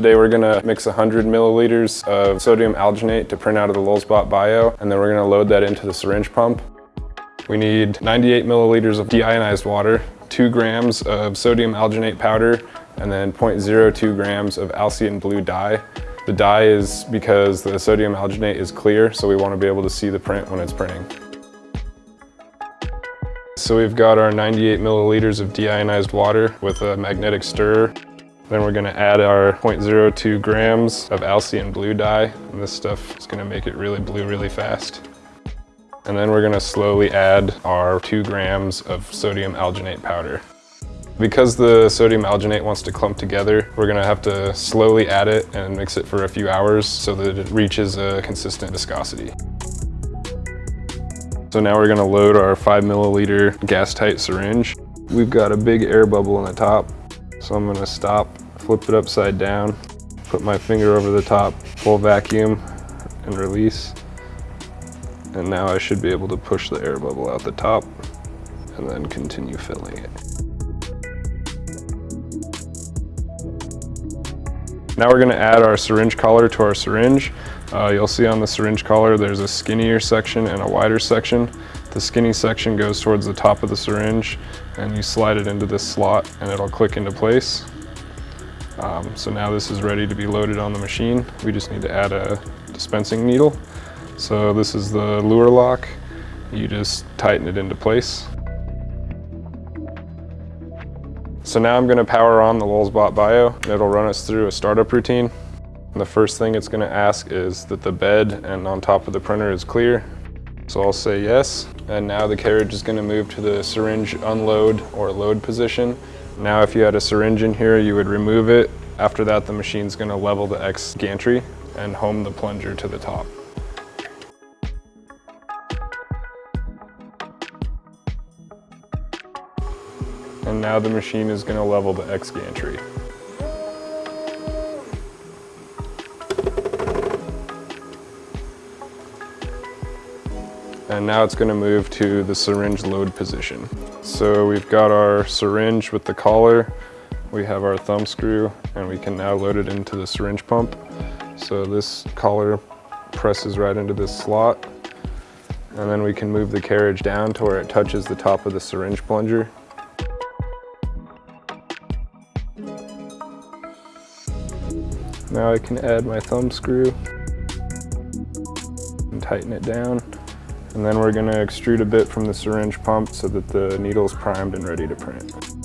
Today we're gonna mix 100 milliliters of sodium alginate to print out of the Lulzbot Bio, and then we're gonna load that into the syringe pump. We need 98 milliliters of deionized water, two grams of sodium alginate powder, and then 0.02 grams of Alcian blue dye. The dye is because the sodium alginate is clear, so we want to be able to see the print when it's printing. So we've got our 98 milliliters of deionized water with a magnetic stirrer. Then we're gonna add our 0.02 grams of Alcian blue dye. And this stuff is gonna make it really blue really fast. And then we're gonna slowly add our two grams of sodium alginate powder. Because the sodium alginate wants to clump together, we're gonna have to slowly add it and mix it for a few hours so that it reaches a consistent viscosity. So now we're gonna load our five milliliter gas tight syringe. We've got a big air bubble on the top. So I'm gonna stop, flip it upside down, put my finger over the top, full vacuum and release. And now I should be able to push the air bubble out the top and then continue filling it. Now we're gonna add our syringe collar to our syringe. Uh, you'll see on the syringe collar there's a skinnier section and a wider section. The skinny section goes towards the top of the syringe and you slide it into this slot and it'll click into place. Um, so now this is ready to be loaded on the machine. We just need to add a dispensing needle. So this is the Luer lock. You just tighten it into place. So now I'm gonna power on the Lulzbot Bio. It'll run us through a startup routine. The first thing it's gonna ask is that the bed and on top of the printer is clear. So I'll say yes. And now the carriage is gonna move to the syringe unload or load position. Now if you had a syringe in here, you would remove it. After that, the machine's gonna level the X gantry and home the plunger to the top. And now the machine is gonna level the X gantry. and now it's gonna move to the syringe load position. So we've got our syringe with the collar, we have our thumb screw, and we can now load it into the syringe pump. So this collar presses right into this slot, and then we can move the carriage down to where it touches the top of the syringe plunger. Now I can add my thumb screw and tighten it down. And then we're gonna extrude a bit from the syringe pump so that the needle's primed and ready to print.